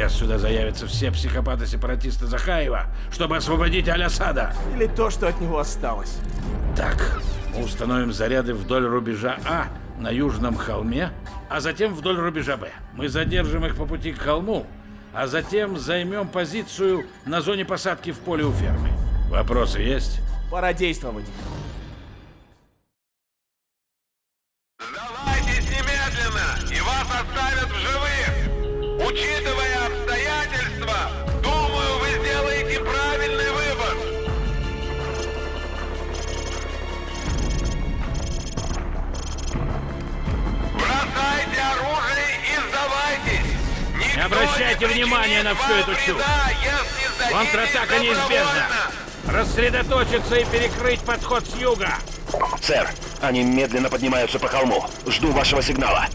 сейчас сюда заявятся все психопаты-сепаратисты Захаева, чтобы освободить Аль-Асада. Или то, что от него осталось. Так, установим заряды вдоль рубежа А на южном холме, а затем вдоль рубежа Б. Мы задержим их по пути к холму, а затем займем позицию на зоне посадки в поле у фермы. Вопросы есть? Пора действовать. Не внимания на всю эту чушь. Контратака неизбежна. Рассредоточиться и перекрыть подход с юга. Сэр, они медленно поднимаются по холму. Жду вашего сигнала.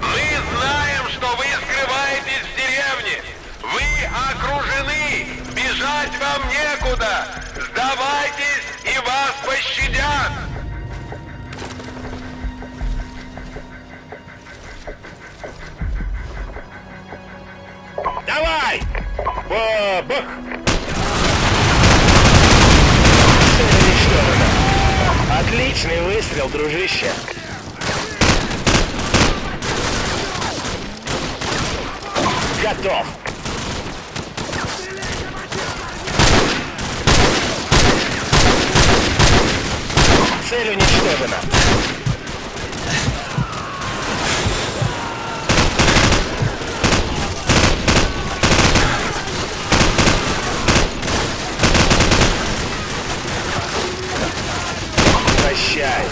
Мы знаем, что вы скрываетесь в деревне. Вы окружены. Бежать вам некуда. Сдавайтесь, Уничтожена. Отличный выстрел, дружище. Готов. Цель уничтожена. Прощай.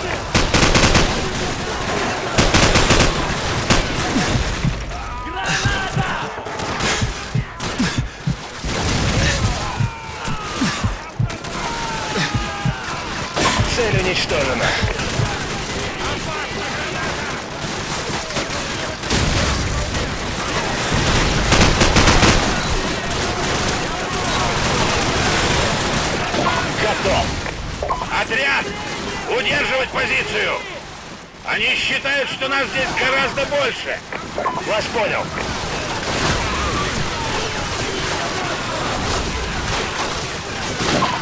Цель уничтожена. Готов. Отряд! Удерживать позицию! Они считают, что нас здесь гораздо больше. Вас понял.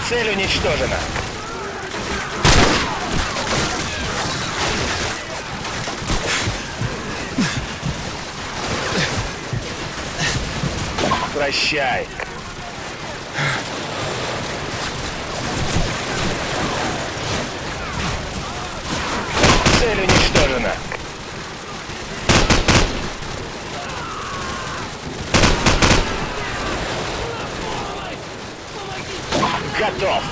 Цель уничтожена. Прощай. Цель уничтожена. Готов.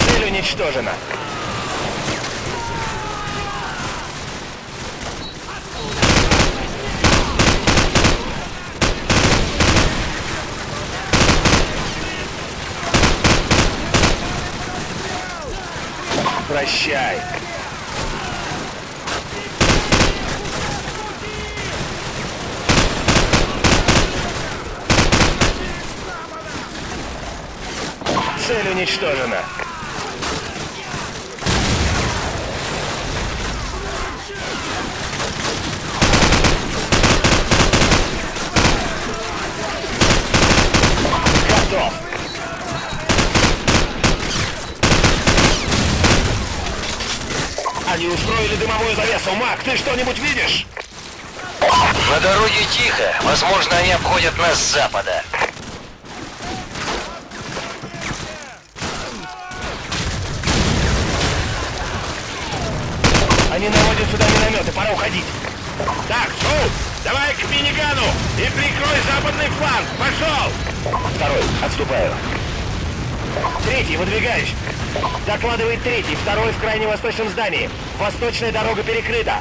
Цель уничтожена. Прощай. Цель уничтожена. Готов. Они дымовую завесу. Мак, ты что-нибудь видишь? На дороге тихо. Возможно, они обходят нас с запада. Они наводят сюда минометы. Пора уходить. Так, Шоу, давай к минигану и прикрой западный фланг. Пошел! Второй. Отступаю. Третий. Выдвигаюсь. Докладывает третий. Второй в крайне восточном здании. Восточная дорога перекрыта.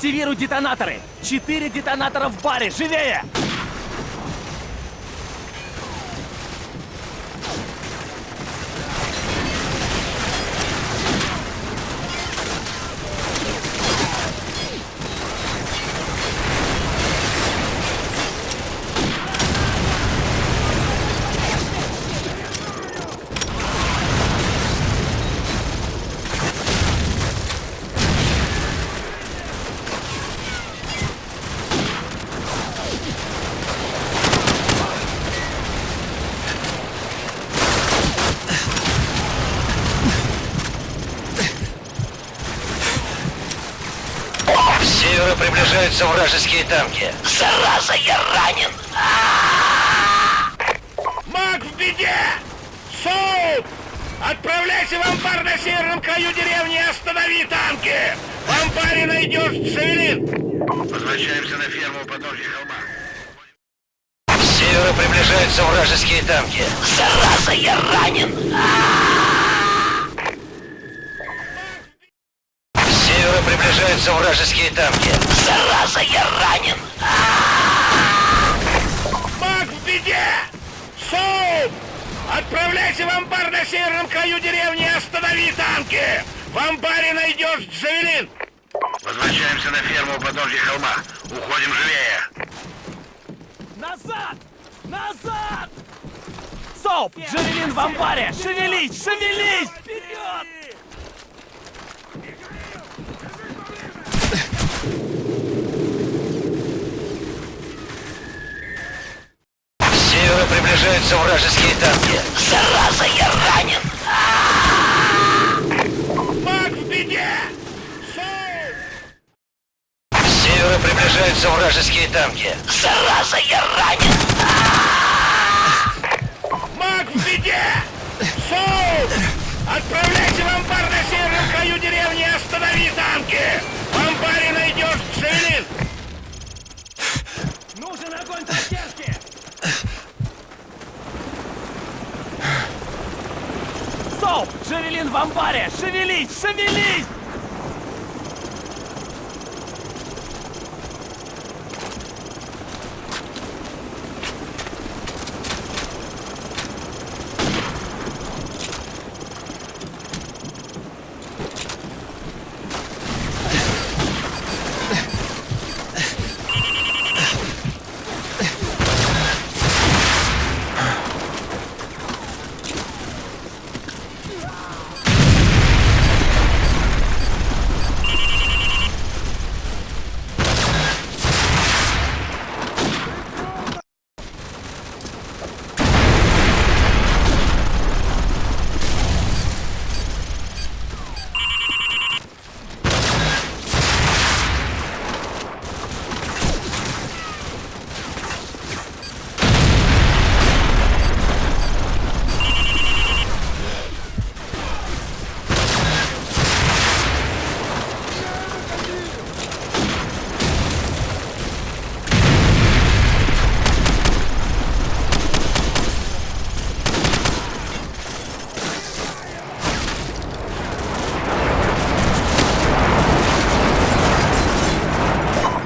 Активируй детонаторы! Четыре детонатора в баре! Живее! С севера приближаются вражеские танки. Зараза, я ранен! Маг в беде! Соуп! Отправляйся в амбар на северном краю деревни и останови танки! В амбаре найдешь Шевелин! Возвращаемся на ферму у подножья холма. С севера приближаются вражеские танки. Зараза, я ранен! С севера приближаются вражеские танки. Зараза, я ранен! Маг в беде! Соуп! Отправляйся в амбар на северном краю деревни и останови танки! В амбаре найдешь Джавелин! Возвращаемся на ферму у подножья холма. Уходим живее. Назад! Назад! Соуп! Джавелин в амбаре! Шевелись! Шевелись! Вперед! Севера приближаются вражеские танки. Зараза, я ранен! Маг в беде! С севера приближаются вражеские танки. Зараза, я ранен! Маг в беде! Соуп! Отправляйся в амбар на северном краю деревни и останови танки! В амбаре найдешь Джавелин! Нужен огонь поддержки! Соуп! Джавелин в амбаре! Шевелись! Шевелись!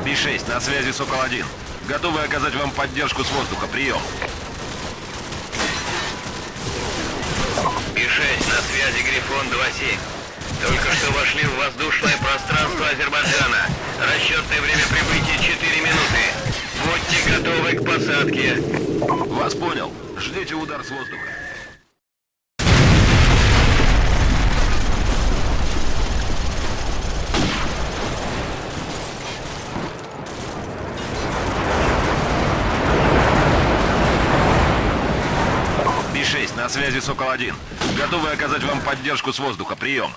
Би-6, на связи Сокол-1. Готовы оказать вам поддержку с воздуха. Прием. Би-6, на связи Грифон 2-7. Только что вошли в воздушное пространство Азербайджана. Расчетное время прибытия 4 минуты. Будьте готовы к посадке. Вас понял. Ждите удар с воздуха. Би-6, на связи Сокол-1. Готовы оказать вам поддержку с воздуха. Прием.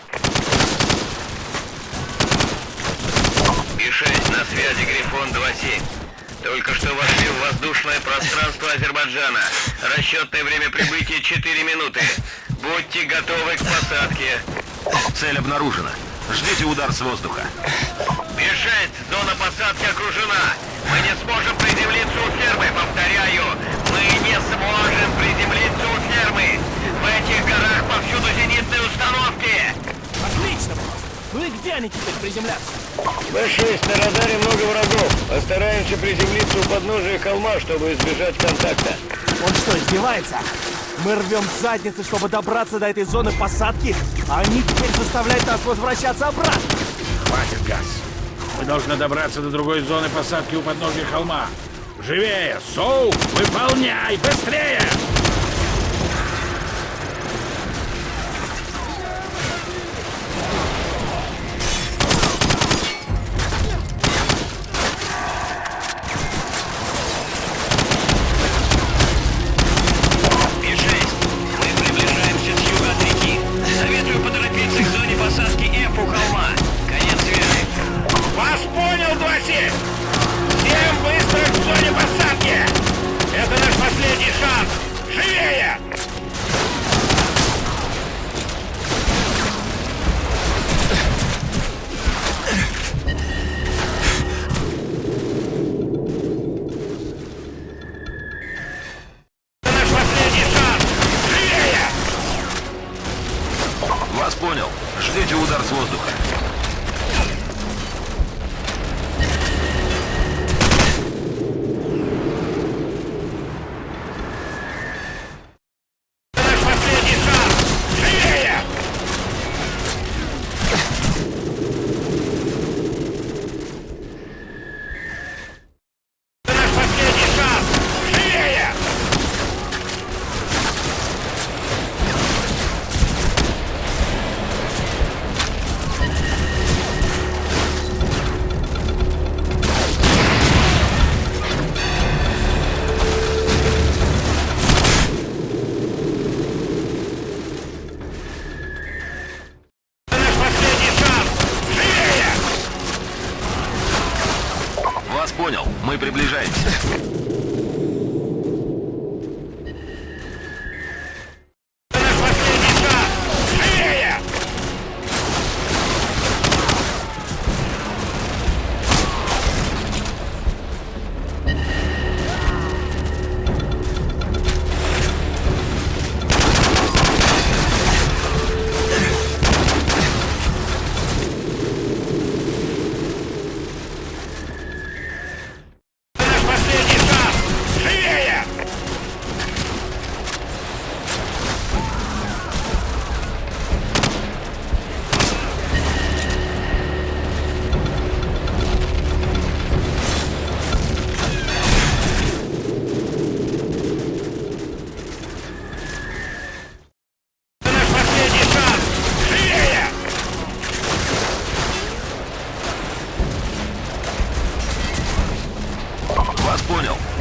Би-6, на связи Грифон 2-7. Только что вошли в воздушное пространство Азербайджана. Расчетное время прибытия 4 минуты. Будьте готовы к посадке. Цель обнаружена. Ждите удар с воздуха. Би-6, зона посадки окружена. Мы не сможем приземлиться у фермы. Повторяю, мы не сможем приземлиться у фермы. В этих горах повсюду зенитные установки. нами теперь приземляться? Б-6, на радаре много врагов. Постараемся приземлиться у подножия холма, чтобы избежать контакта. Он что, издевается? Мы рвем задницы, чтобы добраться до этой зоны посадки, а они теперь заставляют нас возвращаться обратно. Хватит, Газ. Мы должны добраться до другой зоны посадки у подножия холма. Живее! Соу! Выполняй! Быстрее! Мы.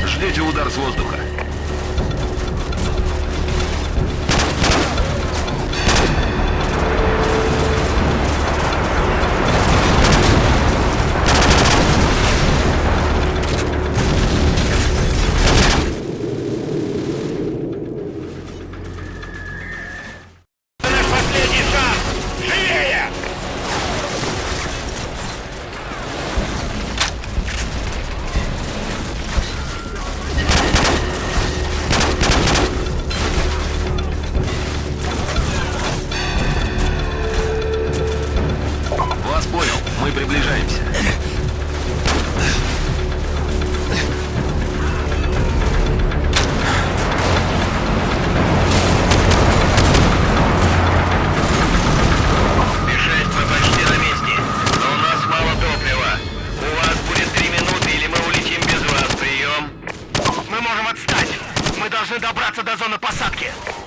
Ждите удар с воздуха. Зоны посадки!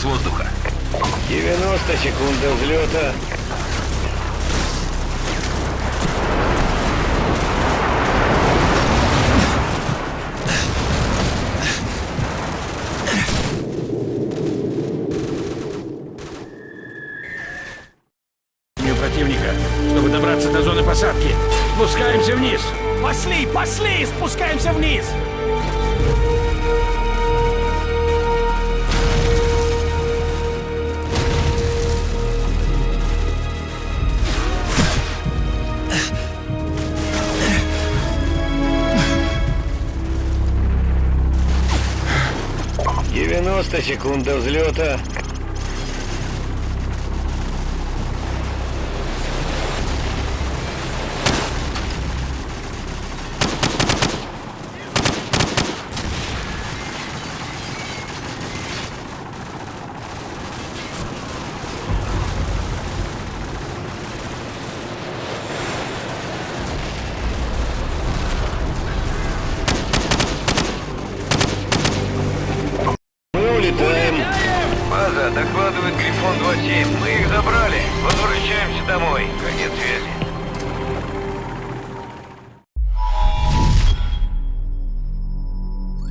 С воздуха. 90 секунд до взлета. Противника. Чтобы добраться до зоны посадки, спускаемся вниз. Пошли, пошли! Спускаемся вниз! Девяносто секунд до взлета.